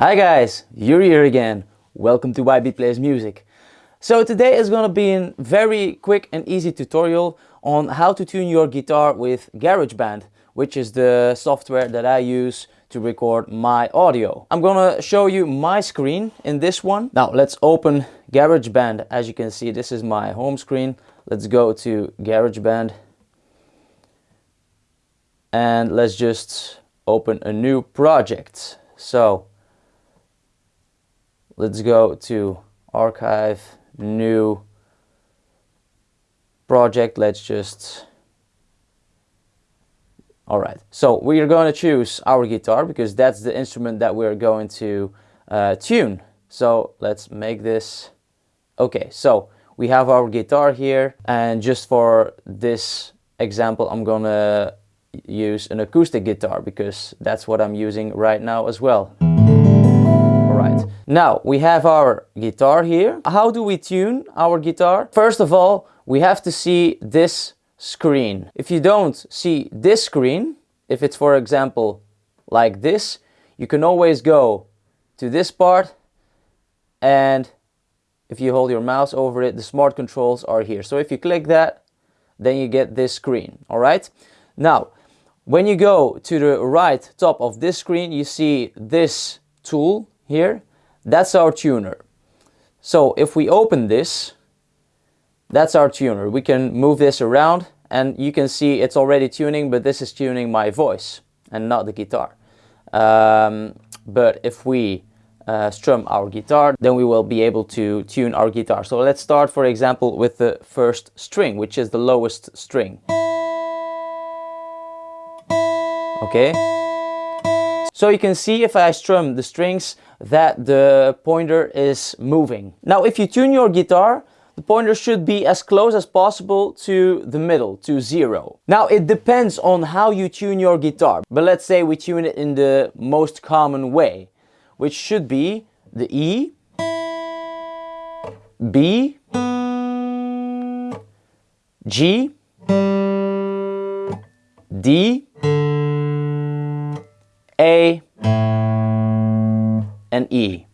Hi guys, Yuri here again. Welcome to YB Plays Music. So today is going to be a very quick and easy tutorial on how to tune your guitar with GarageBand, which is the software that I use to record my audio. I'm gonna show you my screen in this one. Now let's open GarageBand. As you can see, this is my home screen. Let's go to GarageBand and let's just open a new project. So let's go to archive, new project. Let's just all right, so we are going to choose our guitar because that's the instrument that we're going to uh, tune. So let's make this, okay, so we have our guitar here and just for this example, I'm gonna use an acoustic guitar because that's what I'm using right now as well. Now we have our guitar here. How do we tune our guitar? First of all, we have to see this screen. If you don't see this screen, if it's for example like this, you can always go to this part and if you hold your mouse over it, the smart controls are here. So if you click that, then you get this screen, all right? Now, when you go to the right top of this screen, you see this tool here. That's our tuner. So if we open this, that's our tuner. We can move this around and you can see it's already tuning, but this is tuning my voice and not the guitar. Um, but if we uh, strum our guitar, then we will be able to tune our guitar. So let's start, for example, with the first string, which is the lowest string. Okay. So you can see if I strum the strings that the pointer is moving. Now, if you tune your guitar, the pointer should be as close as possible to the middle, to zero. Now it depends on how you tune your guitar, but let's say we tune it in the most common way, which should be the E, B, G, D, A, and E.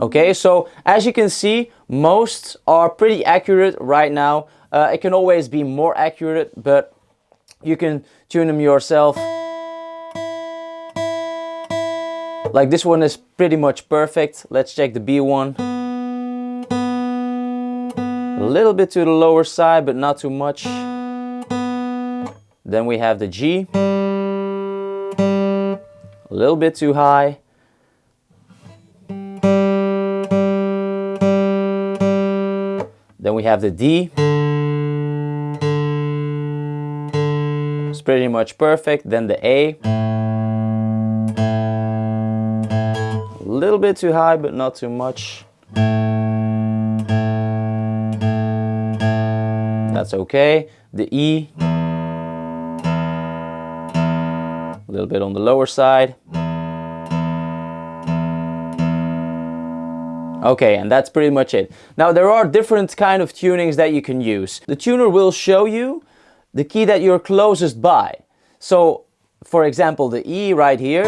Okay, so as you can see, most are pretty accurate right now. Uh, it can always be more accurate, but you can tune them yourself. Like this one is pretty much perfect. Let's check the B one. A little bit to the lower side, but not too much. Then we have the G. A little bit too high. Then we have the D. It's pretty much perfect. Then the A. A little bit too high, but not too much. That's okay. The E. little bit on the lower side. Okay, and that's pretty much it. Now there are different kind of tunings that you can use. The tuner will show you the key that you're closest by. So, for example, the E right here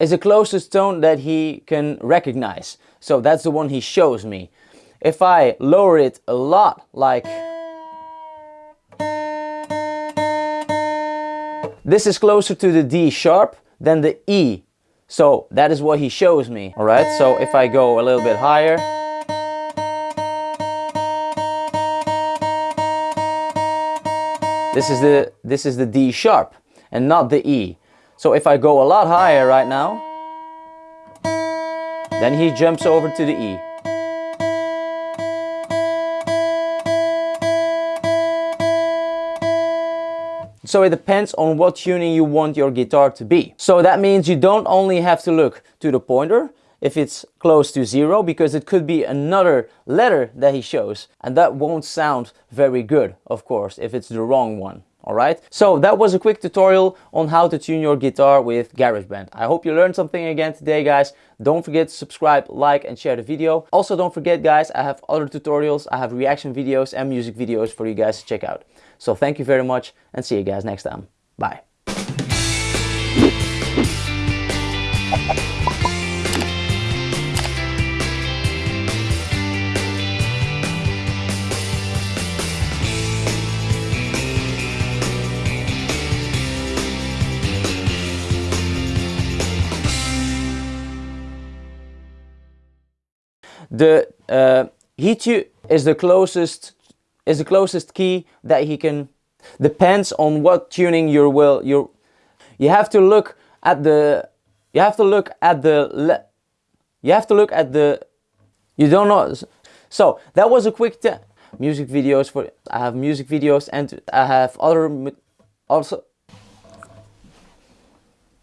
is the closest tone that he can recognize. So that's the one he shows me. If I lower it a lot, like this is closer to the D sharp than the E so that is what he shows me. All right, so if I go a little bit higher, this is the this is the D sharp and not the E. So if I go a lot higher right now, then he jumps over to the E. So it depends on what tuning you want your guitar to be. So that means you don't only have to look to the pointer if it's close to zero because it could be another letter that he shows and that won't sound very good of course if it's the wrong one alright so that was a quick tutorial on how to tune your guitar with GarageBand. I hope you learned something again today guys. Don't forget to subscribe like and share the video. Also don't forget guys I have other tutorials. I have reaction videos and music videos for you guys to check out. So thank you very much and see you guys next time. Bye. The uh, tu is the closest is the closest key that he can depends on what tuning you will you you have to look at the you have to look at the you have to look at the you don't know so that was a quick music videos for I have music videos and I have other also